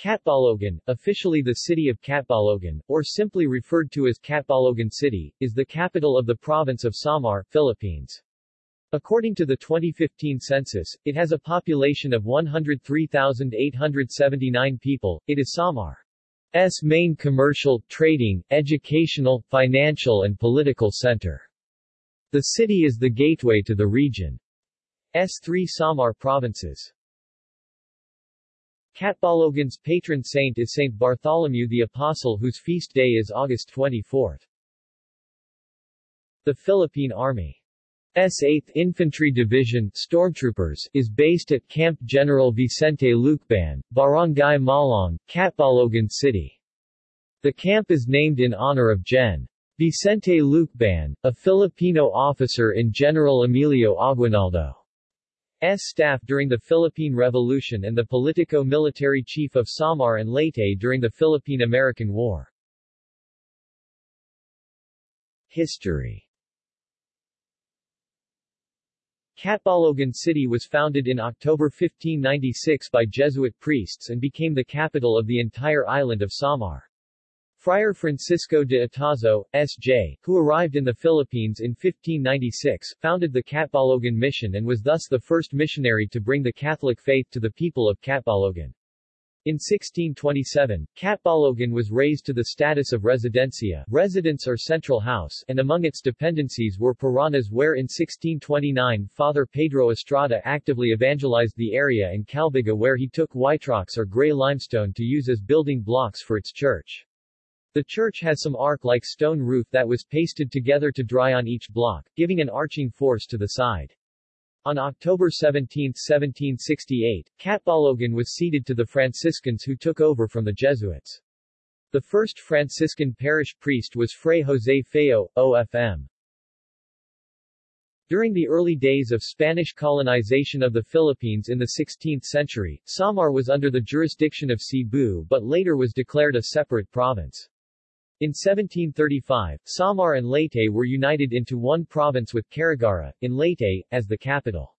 Catbalogan, officially the city of Catbalogan, or simply referred to as Catbalogan City, is the capital of the province of Samar, Philippines. According to the 2015 census, it has a population of 103,879 people. It is Samar's main commercial, trading, educational, financial and political center. The city is the gateway to the region's three Samar provinces. Catbalogan's patron saint is Saint Bartholomew the Apostle whose feast day is August 24. The Philippine Army's 8th Infantry Division Stormtroopers is based at Camp General Vicente Lucban, Barangay Maulong, Catbalogan City. The camp is named in honor of Gen. Vicente Lucban, a Filipino officer in General Emilio Aguinaldo. S staff during the Philippine Revolution and the politico-military chief of Samar and Leyte during the Philippine-American War. History Catbalogan City was founded in October 1596 by Jesuit priests and became the capital of the entire island of Samar. Friar Francisco de Otazo, S.J., who arrived in the Philippines in 1596, founded the Catbalogan Mission and was thus the first missionary to bring the Catholic faith to the people of Catbalogan. In 1627, Catbalogan was raised to the status of residencia residence or central house and among its dependencies were Paranas where in 1629 Father Pedro Estrada actively evangelized the area and Calbiga where he took white rocks or gray limestone to use as building blocks for its church. The church has some arc-like stone roof that was pasted together to dry on each block, giving an arching force to the side. On October 17, 1768, Catbalogan was ceded to the Franciscans who took over from the Jesuits. The first Franciscan parish priest was Fray José Feo, OFM. During the early days of Spanish colonization of the Philippines in the 16th century, Samar was under the jurisdiction of Cebu but later was declared a separate province. In 1735, Samar and Leyte were united into one province with Carigara, in Leyte, as the capital.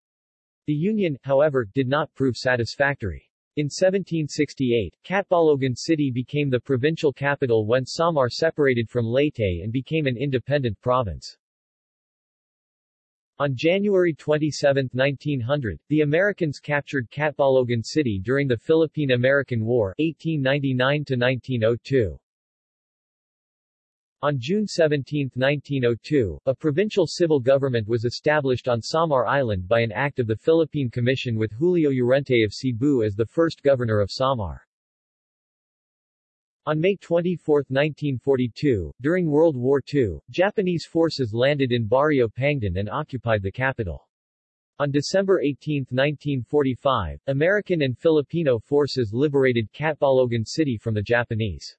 The union, however, did not prove satisfactory. In 1768, Catbalogan City became the provincial capital when Samar separated from Leyte and became an independent province. On January 27, 1900, the Americans captured Catbalogan City during the Philippine-American War 1899-1902. On June 17, 1902, a provincial civil government was established on Samar Island by an act of the Philippine Commission with Julio Llorente of Cebu as the first governor of Samar. On May 24, 1942, during World War II, Japanese forces landed in Barrio Pangdan and occupied the capital. On December 18, 1945, American and Filipino forces liberated Catbalogan City from the Japanese.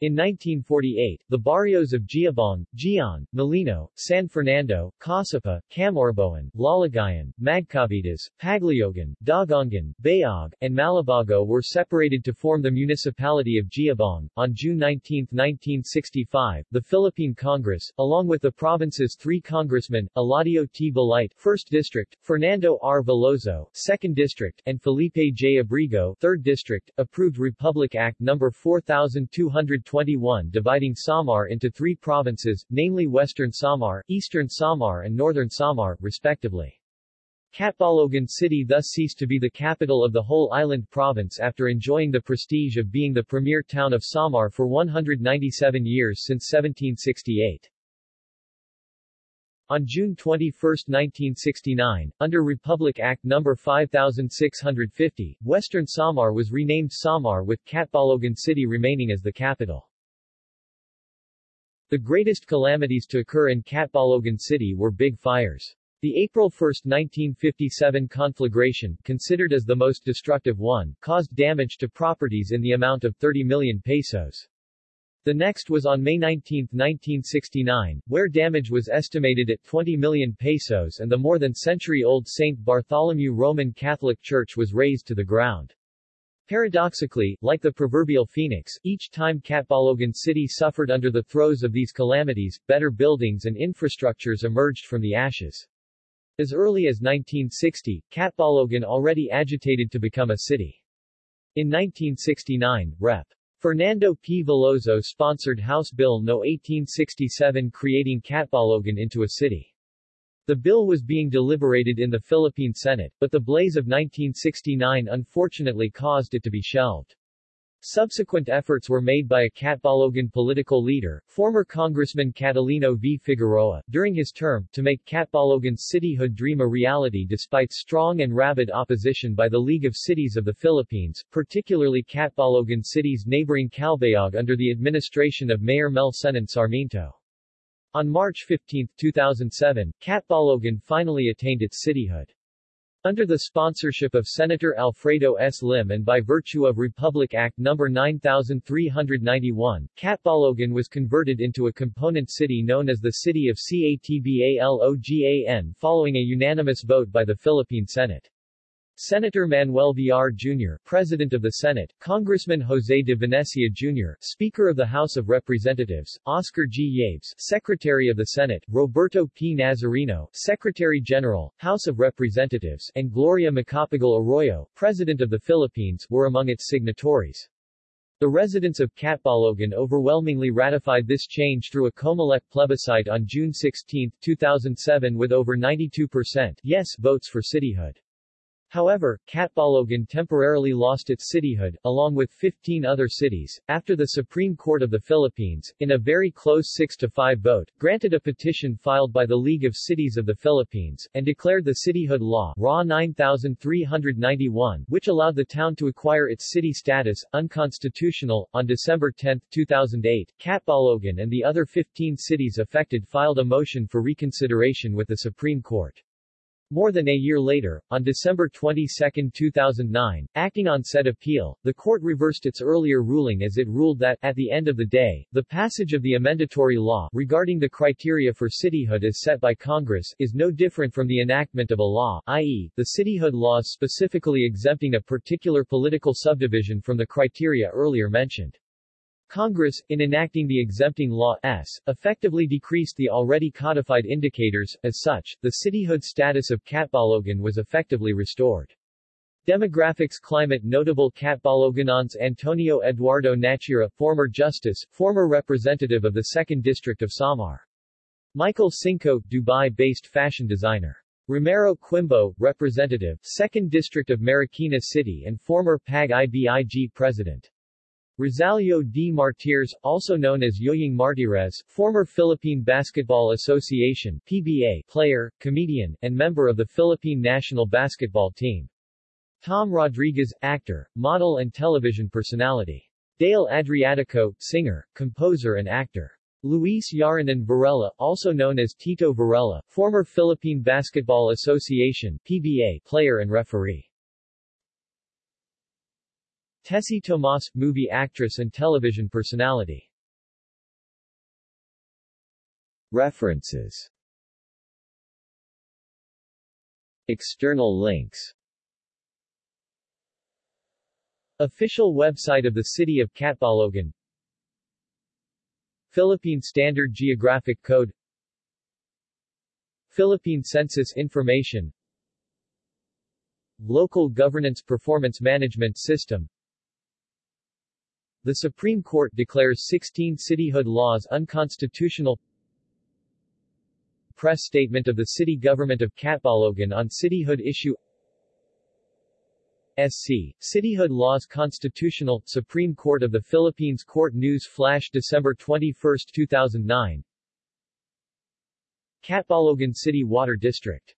In 1948, the barrios of Jiabong, Gion, Molino, San Fernando, Causapa, Camorboan, Lalagayan, Magkavitas, Pagliogan, Dagongan, Bayog, and Malabago were separated to form the municipality of Jiabong. On June 19, 1965, the Philippine Congress, along with the province's three congressmen, Eladio T. Balite, 1st District, Fernando R. Veloso, 2nd District, and Felipe J. Abrigo, 3rd District, approved Republic Act No. 4200 21 dividing Samar into three provinces, namely Western Samar, Eastern Samar and Northern Samar, respectively. Catbalogan City thus ceased to be the capital of the whole island province after enjoying the prestige of being the premier town of Samar for 197 years since 1768. On June 21, 1969, under Republic Act No. 5650, Western Samar was renamed Samar with Catbalogan City remaining as the capital. The greatest calamities to occur in Catbalogan City were big fires. The April 1, 1957 conflagration, considered as the most destructive one, caused damage to properties in the amount of 30 million pesos. The next was on May 19, 1969, where damage was estimated at 20 million pesos and the more than century-old St. Bartholomew Roman Catholic Church was razed to the ground. Paradoxically, like the proverbial phoenix, each time Catbalogan City suffered under the throes of these calamities, better buildings and infrastructures emerged from the ashes. As early as 1960, Catbalogan already agitated to become a city. In 1969, Rep. Fernando P. Veloso sponsored House Bill No. 1867 creating Catbalogan into a city. The bill was being deliberated in the Philippine Senate, but the blaze of 1969 unfortunately caused it to be shelved. Subsequent efforts were made by a Catbalogan political leader, former Congressman Catalino V. Figueroa, during his term, to make Catbalogan's cityhood dream a reality despite strong and rabid opposition by the League of Cities of the Philippines, particularly Catbalogan City's neighboring Calbayog under the administration of Mayor Mel Senen Sarmiento. On March 15, 2007, Catbalogan finally attained its cityhood. Under the sponsorship of Senator Alfredo S. Lim and by virtue of Republic Act No. 9391, Catbalogan was converted into a component city known as the City of Catbalogan following a unanimous vote by the Philippine Senate. Senator Manuel Villar Jr., President of the Senate, Congressman Jose de Venecia Jr., Speaker of the House of Representatives, Oscar G. Yabes, Secretary of the Senate, Roberto P. Nazareno, Secretary General, House of Representatives, and Gloria Macapagal Arroyo, President of the Philippines, were among its signatories. The residents of Catbalogan overwhelmingly ratified this change through a Comelec plebiscite on June 16, 2007 with over 92% yes votes for cityhood. However, Catbalogan temporarily lost its cityhood, along with 15 other cities, after the Supreme Court of the Philippines, in a very close 6-5 vote, granted a petition filed by the League of Cities of the Philippines, and declared the cityhood law RA 9391, which allowed the town to acquire its city status, unconstitutional. On December 10, 2008, Catbalogan and the other 15 cities affected filed a motion for reconsideration with the Supreme Court. More than a year later, on December 22, 2009, acting on said appeal, the court reversed its earlier ruling as it ruled that, at the end of the day, the passage of the amendatory law regarding the criteria for cityhood as set by Congress is no different from the enactment of a law, i.e., the cityhood laws specifically exempting a particular political subdivision from the criteria earlier mentioned. Congress, in enacting the exempting law S, effectively decreased the already codified indicators, as such, the cityhood status of Catbalogan was effectively restored. Demographics Climate Notable Catbaloganons Antonio Eduardo Nachura, former justice, former representative of the 2nd District of Samar. Michael Cinco, Dubai-based fashion designer. Romero Quimbo, representative, 2nd District of Marikina City and former PAG-IBIG president. Rosalio D. Martires, also known as Yoying Martires, former Philippine Basketball Association PBA player, comedian, and member of the Philippine national basketball team. Tom Rodriguez, actor, model and television personality. Dale Adriatico, singer, composer and actor. Luis Yaranan Varela, also known as Tito Varela, former Philippine Basketball Association PBA player and referee. Tessie Tomas, movie actress and television personality. References. External links. Official website of the City of Catbalogan Philippine Standard Geographic Code. Philippine Census Information. Local Governance Performance Management System the Supreme Court declares 16 cityhood laws unconstitutional. Press statement of the city government of Catbalogan on cityhood issue. SC. Cityhood Laws Constitutional, Supreme Court of the Philippines Court News Flash December 21, 2009 Catbalogan City Water District